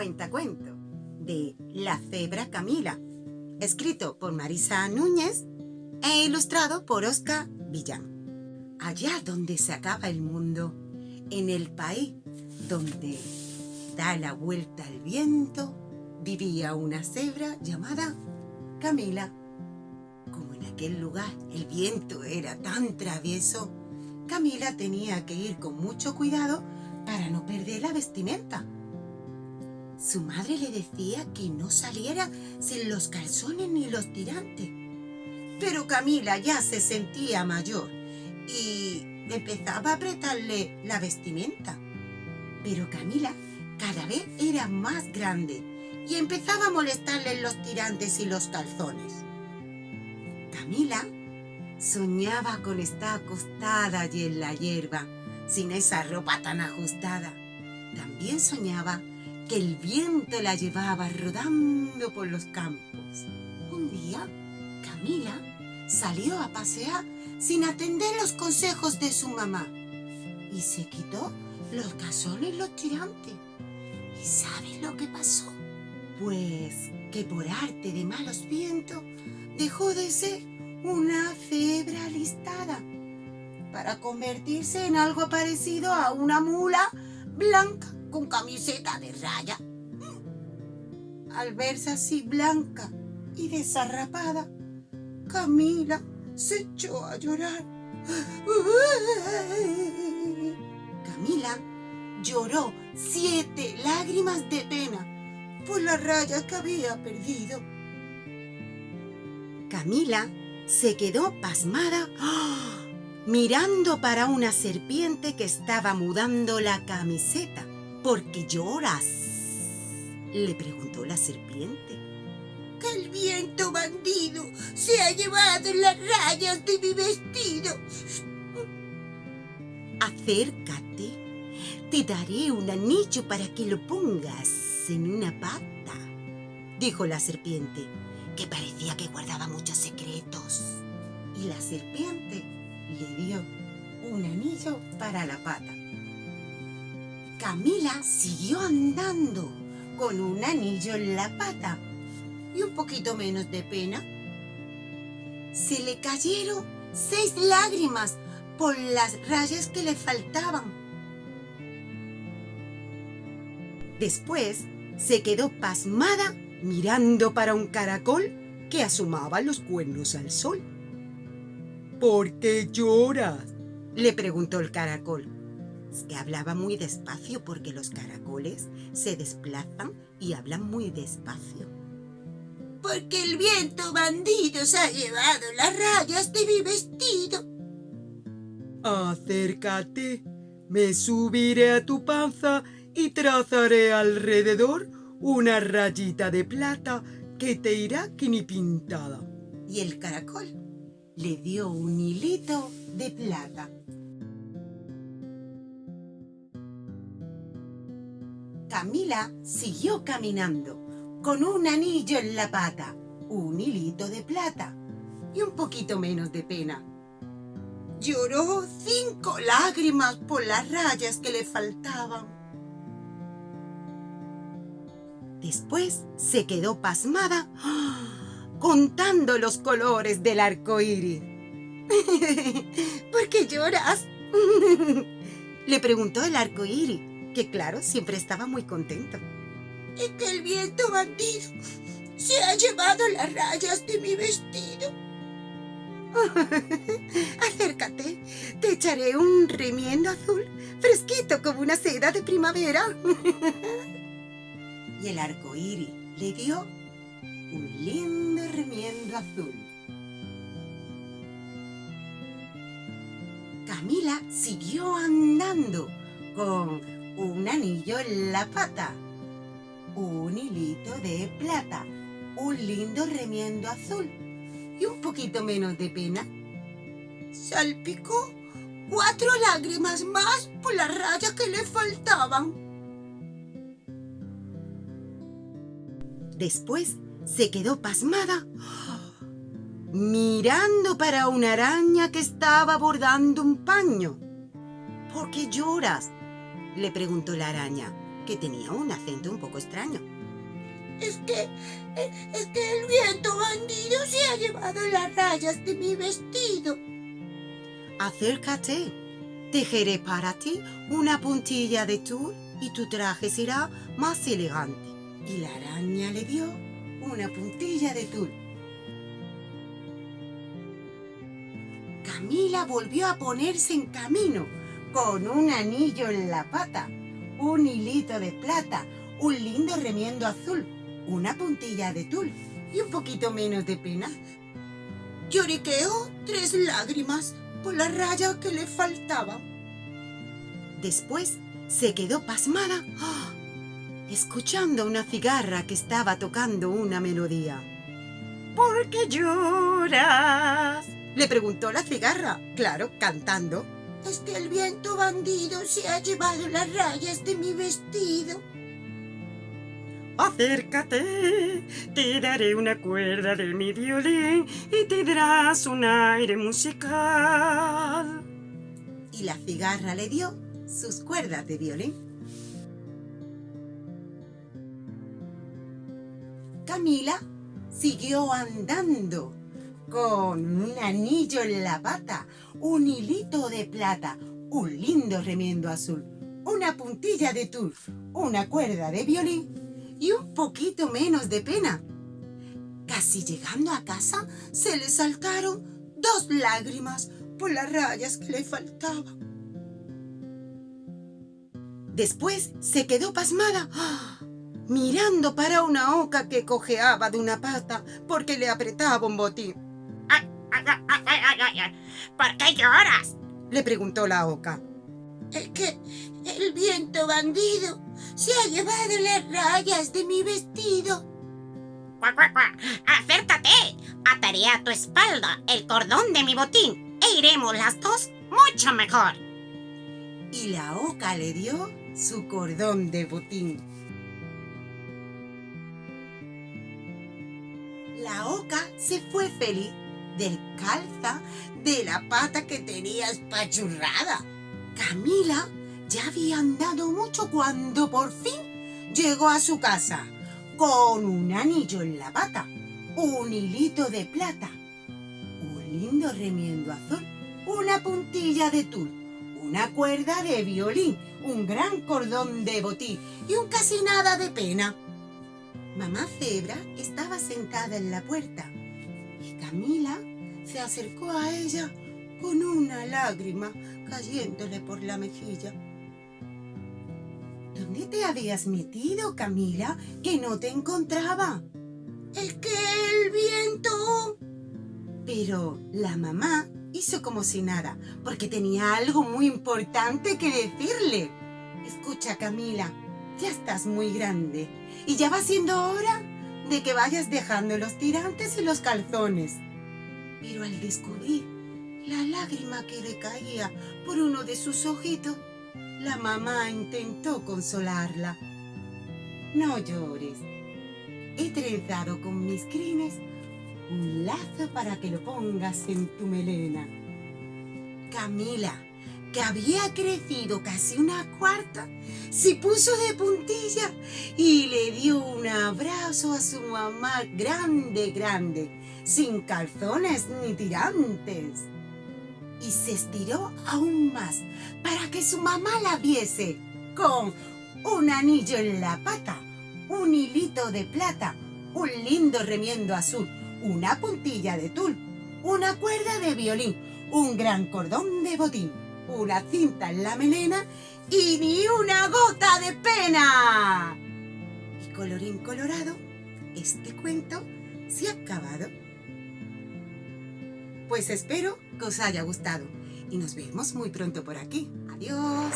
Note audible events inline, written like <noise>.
cuentacuento de La cebra Camila, escrito por Marisa Núñez e ilustrado por Oscar Villán. Allá donde se acaba el mundo, en el país donde da la vuelta al viento, vivía una cebra llamada Camila. Como en aquel lugar el viento era tan travieso, Camila tenía que ir con mucho cuidado para no perder la vestimenta. Su madre le decía que no saliera sin los calzones ni los tirantes. Pero Camila ya se sentía mayor y empezaba a apretarle la vestimenta. Pero Camila cada vez era más grande y empezaba a molestarle los tirantes y los calzones. Camila soñaba con estar acostada allí en la hierba, sin esa ropa tan ajustada. También soñaba que el viento la llevaba rodando por los campos. Un día, Camila salió a pasear sin atender los consejos de su mamá y se quitó los calzones y los tirantes. ¿Y sabes lo que pasó? Pues que por arte de malos vientos dejó de ser una cebra listada para convertirse en algo parecido a una mula blanca con camiseta de raya. Al verse así blanca y desarrapada, Camila se echó a llorar. <gasps> Camila lloró siete lágrimas de pena por la raya que había perdido. Camila se quedó pasmada <gasps> mirando para una serpiente que estaba mudando la camiseta. ¿Por qué lloras? Le preguntó la serpiente. Que el viento bandido se ha llevado las rayas de mi vestido. Acércate. Te daré un anillo para que lo pongas en una pata, dijo la serpiente, que parecía que guardaba muchos secretos. Y la serpiente le dio un anillo para la pata. Camila siguió andando con un anillo en la pata y un poquito menos de pena. Se le cayeron seis lágrimas por las rayas que le faltaban. Después se quedó pasmada mirando para un caracol que asomaba los cuernos al sol. ¿Por qué lloras? le preguntó el caracol que hablaba muy despacio porque los caracoles se desplazan y hablan muy despacio. Porque el viento bandido se ha llevado las rayas de mi vestido. Acércate, me subiré a tu panza y trazaré alrededor una rayita de plata que te irá que ni pintada. Y el caracol le dio un hilito de plata. Camila siguió caminando, con un anillo en la pata, un hilito de plata y un poquito menos de pena. Lloró cinco lágrimas por las rayas que le faltaban. Después se quedó pasmada <gasps> contando los colores del arco iris. <laughs> ¿Por qué lloras? <laughs> Le preguntó el arco iris que claro, siempre estaba muy contento. Es que el viento bandido se ha llevado las rayas de mi vestido. <laughs> Acércate, te echaré un remiendo azul, fresquito como una seda de primavera. <laughs> y el arco iris le dio un lindo remiendo azul. Camila siguió andando con un anillo en la pata, un hilito de plata, un lindo remiendo azul y un poquito menos de pena. Salpicó cuatro lágrimas más por las rayas que le faltaban. Después se quedó pasmada mirando para una araña que estaba bordando un paño. ¿Por qué lloras? Le preguntó la araña, que tenía un acento un poco extraño. Es que, eh, es que el viento bandido se ha llevado las rayas de mi vestido. Acércate. Tejeré para ti una puntilla de tul y tu traje será más elegante. Y la araña le dio una puntilla de tul. Camila volvió a ponerse en camino con un anillo en la pata, un hilito de plata, un lindo remiendo azul, una puntilla de tul y un poquito menos de pena. Lloriqueó tres lágrimas por la raya que le faltaba. Después se quedó pasmada, ¡ah! escuchando una cigarra que estaba tocando una melodía. ¿Por qué lloras? Le preguntó la cigarra, claro, cantando. Es que el viento bandido se ha llevado las rayas de mi vestido. Acércate, te daré una cuerda de mi violín y te darás un aire musical. Y la cigarra le dio sus cuerdas de violín. Camila siguió andando con un anillo en la pata, un hilito de plata, un lindo remiendo azul, una puntilla de tul, una cuerda de violín y un poquito menos de pena. Casi llegando a casa, se le saltaron dos lágrimas por las rayas que le faltaban. Después se quedó pasmada, mirando para una oca que cojeaba de una pata porque le apretaba un botín. ¿Por qué lloras? Le preguntó la oca. Es que el viento bandido se ha llevado las rayas de mi vestido. Acércate. Ataré a tu espalda el cordón de mi botín e iremos las dos mucho mejor. Y la oca le dio su cordón de botín. La oca se fue feliz descalza de la pata que tenía espachurrada. Camila ya había andado mucho cuando por fin llegó a su casa con un anillo en la pata, un hilito de plata, un lindo remiendo azul, una puntilla de tul, una cuerda de violín, un gran cordón de botín y un casi nada de pena. Mamá Cebra estaba sentada en la puerta y Camila se acercó a ella con una lágrima cayéndole por la mejilla. ¿Dónde te habías metido, Camila, que no te encontraba? Es que el viento... Pero la mamá hizo como si nada, porque tenía algo muy importante que decirle. Escucha, Camila, ya estás muy grande y ya va siendo hora de que vayas dejando los tirantes y los calzones. Pero al descubrir la lágrima que le caía por uno de sus ojitos, la mamá intentó consolarla. No llores. He trenzado con mis crines un lazo para que lo pongas en tu melena. Camila, que había crecido casi una cuarta, se puso de puntilla y le dio un abrazo a su mamá grande, grande, sin calzones ni tirantes. Y se estiró aún más para que su mamá la viese, con un anillo en la pata, un hilito de plata, un lindo remiendo azul, una puntilla de tul, una cuerda de violín, un gran cordón de botín, una cinta en la melena y ni una gota de pena. Y colorín colorado, este cuento se ha acabado. Pues espero que os haya gustado y nos vemos muy pronto por aquí. Adiós.